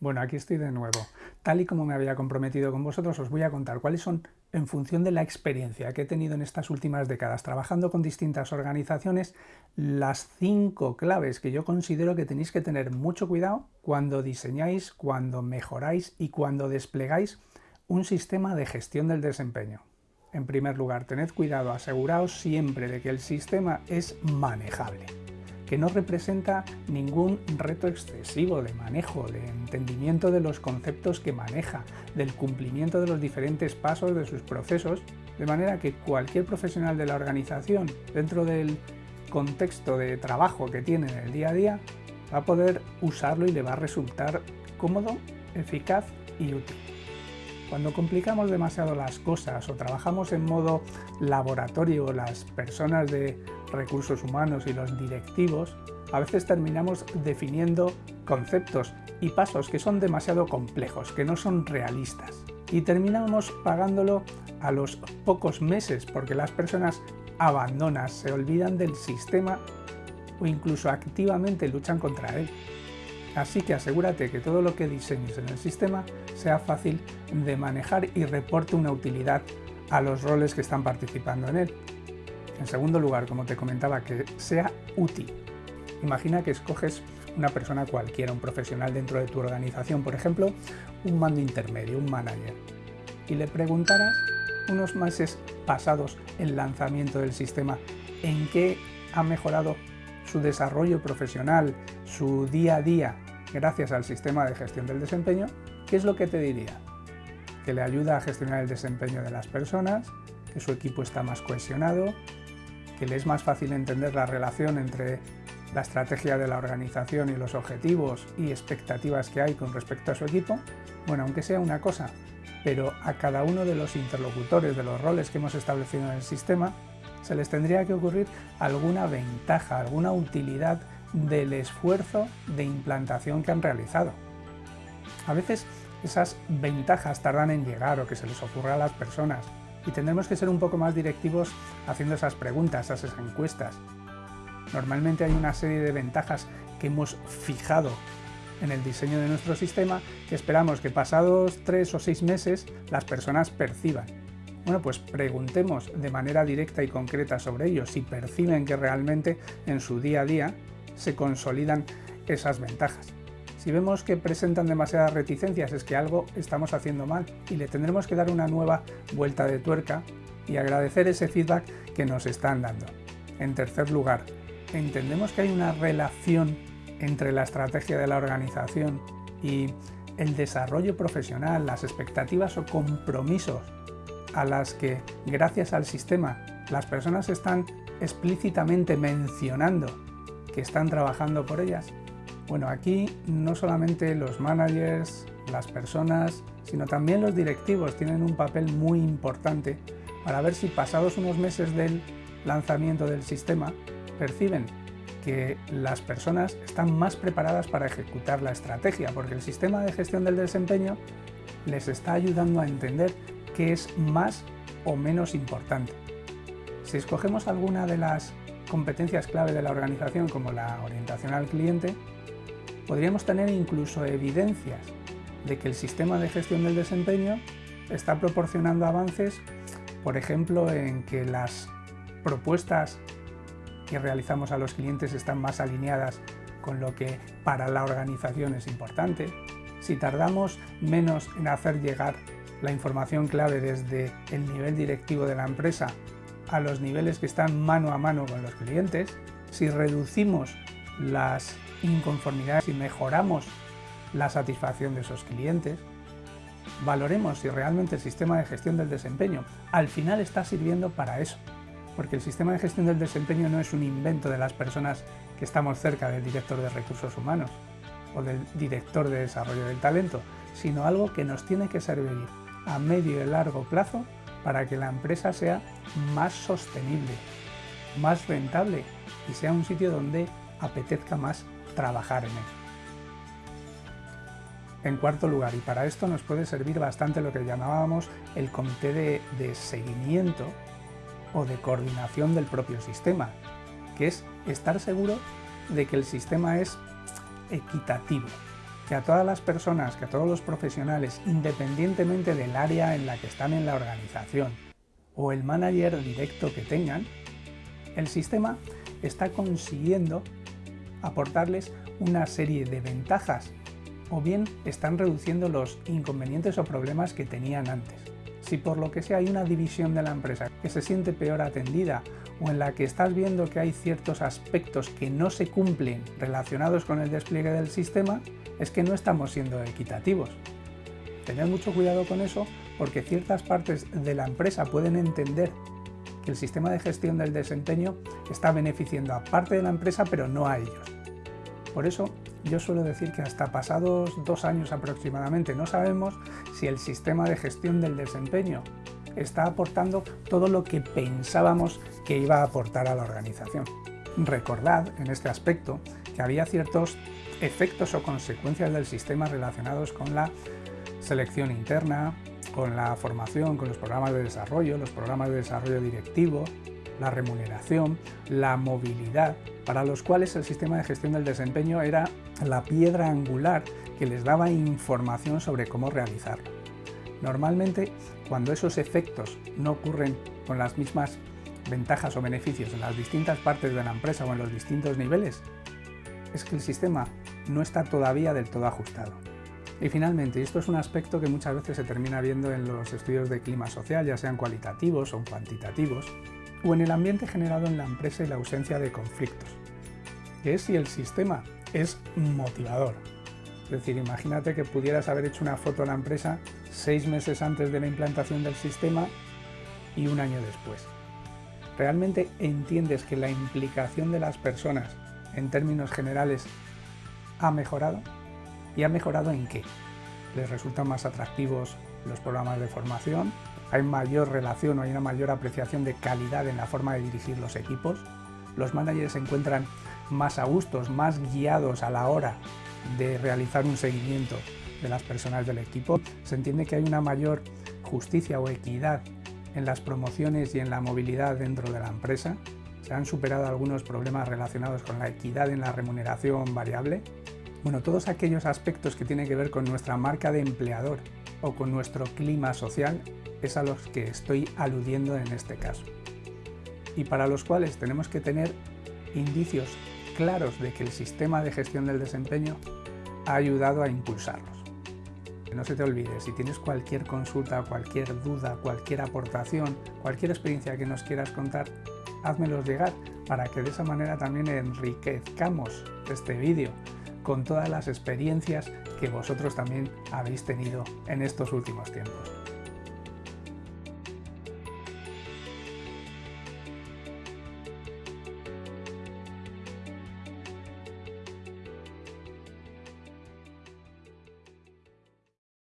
Bueno, aquí estoy de nuevo. Tal y como me había comprometido con vosotros, os voy a contar cuáles son, en función de la experiencia que he tenido en estas últimas décadas trabajando con distintas organizaciones, las cinco claves que yo considero que tenéis que tener mucho cuidado cuando diseñáis, cuando mejoráis y cuando desplegáis un sistema de gestión del desempeño. En primer lugar, tened cuidado, aseguraos siempre de que el sistema es manejable que no representa ningún reto excesivo de manejo, de entendimiento de los conceptos que maneja, del cumplimiento de los diferentes pasos de sus procesos, de manera que cualquier profesional de la organización, dentro del contexto de trabajo que tiene en el día a día, va a poder usarlo y le va a resultar cómodo, eficaz y útil. Cuando complicamos demasiado las cosas o trabajamos en modo laboratorio las personas de recursos humanos y los directivos, a veces terminamos definiendo conceptos y pasos que son demasiado complejos, que no son realistas. Y terminamos pagándolo a los pocos meses porque las personas abandonan, se olvidan del sistema o incluso activamente luchan contra él. Así que asegúrate que todo lo que diseñes en el sistema sea fácil de manejar y reporte una utilidad a los roles que están participando en él. En segundo lugar, como te comentaba, que sea útil. Imagina que escoges una persona cualquiera, un profesional dentro de tu organización, por ejemplo, un mando intermedio, un manager, y le preguntaras unos meses pasados el lanzamiento del sistema en qué ha mejorado su desarrollo profesional, su día a día, gracias al sistema de gestión del desempeño, ¿qué es lo que te diría? Que le ayuda a gestionar el desempeño de las personas, que su equipo está más cohesionado, que le es más fácil entender la relación entre la estrategia de la organización y los objetivos y expectativas que hay con respecto a su equipo, bueno, aunque sea una cosa, pero a cada uno de los interlocutores de los roles que hemos establecido en el sistema se les tendría que ocurrir alguna ventaja, alguna utilidad del esfuerzo de implantación que han realizado. A veces esas ventajas tardan en llegar o que se les ocurra a las personas y tendremos que ser un poco más directivos haciendo esas preguntas, esas encuestas. Normalmente hay una serie de ventajas que hemos fijado en el diseño de nuestro sistema que esperamos que pasados tres o seis meses las personas perciban. Bueno, pues preguntemos de manera directa y concreta sobre ello, si perciben que realmente en su día a día se consolidan esas ventajas. Si vemos que presentan demasiadas reticencias es que algo estamos haciendo mal y le tendremos que dar una nueva vuelta de tuerca y agradecer ese feedback que nos están dando. En tercer lugar, entendemos que hay una relación entre la estrategia de la organización y el desarrollo profesional, las expectativas o compromisos a las que, gracias al sistema, las personas están explícitamente mencionando que están trabajando por ellas. Bueno, aquí no solamente los managers, las personas, sino también los directivos tienen un papel muy importante para ver si pasados unos meses del lanzamiento del sistema perciben que las personas están más preparadas para ejecutar la estrategia, porque el sistema de gestión del desempeño les está ayudando a entender qué es más o menos importante. Si escogemos alguna de las competencias clave de la organización como la orientación al cliente, podríamos tener incluso evidencias de que el sistema de gestión del desempeño está proporcionando avances, por ejemplo, en que las propuestas que realizamos a los clientes están más alineadas con lo que para la organización es importante, si tardamos menos en hacer llegar la información clave desde el nivel directivo de la empresa a los niveles que están mano a mano con los clientes, si reducimos las inconformidades y mejoramos la satisfacción de esos clientes, valoremos si realmente el sistema de gestión del desempeño al final está sirviendo para eso, porque el sistema de gestión del desempeño no es un invento de las personas que estamos cerca del director de recursos humanos o del director de desarrollo del talento, sino algo que nos tiene que servir a medio y largo plazo para que la empresa sea más sostenible, más rentable y sea un sitio donde apetezca más trabajar en él. En cuarto lugar, y para esto nos puede servir bastante lo que llamábamos el comité de, de seguimiento o de coordinación del propio sistema, que es estar seguro de que el sistema es equitativo, que a todas las personas, que a todos los profesionales, independientemente del área en la que están en la organización o el manager directo que tengan, el sistema está consiguiendo aportarles una serie de ventajas o bien están reduciendo los inconvenientes o problemas que tenían antes. Si por lo que sea hay una división de la empresa que se siente peor atendida o en la que estás viendo que hay ciertos aspectos que no se cumplen relacionados con el despliegue del sistema, es que no estamos siendo equitativos. Tened mucho cuidado con eso porque ciertas partes de la empresa pueden entender que el sistema de gestión del desempeño está beneficiando a parte de la empresa pero no a ellos. Por eso yo suelo decir que hasta pasados dos años aproximadamente no sabemos si el sistema de gestión del desempeño está aportando todo lo que pensábamos que iba a aportar a la organización. Recordad en este aspecto que había ciertos efectos o consecuencias del sistema relacionados con la selección interna, con la formación, con los programas de desarrollo, los programas de desarrollo directivo, la remuneración, la movilidad, para los cuales el sistema de gestión del desempeño era la piedra angular que les daba información sobre cómo realizarlo. Normalmente, cuando esos efectos no ocurren con las mismas ventajas o beneficios en las distintas partes de la empresa o en los distintos niveles, es que el sistema no está todavía del todo ajustado. Y finalmente, esto es un aspecto que muchas veces se termina viendo en los estudios de clima social, ya sean cualitativos o cuantitativos, o en el ambiente generado en la empresa y la ausencia de conflictos, que es si el sistema es motivador. Es decir, imagínate que pudieras haber hecho una foto a la empresa seis meses antes de la implantación del sistema y un año después. ¿Realmente entiendes que la implicación de las personas en términos generales ha mejorado? ¿Y ha mejorado en qué? ¿Les resultan más atractivos los programas de formación? ¿Hay mayor relación o hay una mayor apreciación de calidad en la forma de dirigir los equipos? ¿Los managers se encuentran más a gustos, más guiados a la hora de realizar un seguimiento de las personas del equipo. Se entiende que hay una mayor justicia o equidad en las promociones y en la movilidad dentro de la empresa. Se han superado algunos problemas relacionados con la equidad en la remuneración variable. Bueno, todos aquellos aspectos que tienen que ver con nuestra marca de empleador o con nuestro clima social es a los que estoy aludiendo en este caso. Y para los cuales tenemos que tener indicios claros de que el sistema de gestión del desempeño ha ayudado a impulsarlos. No se te olvide, si tienes cualquier consulta, cualquier duda, cualquier aportación, cualquier experiencia que nos quieras contar, házmelos llegar para que de esa manera también enriquezcamos este vídeo con todas las experiencias que vosotros también habéis tenido en estos últimos tiempos.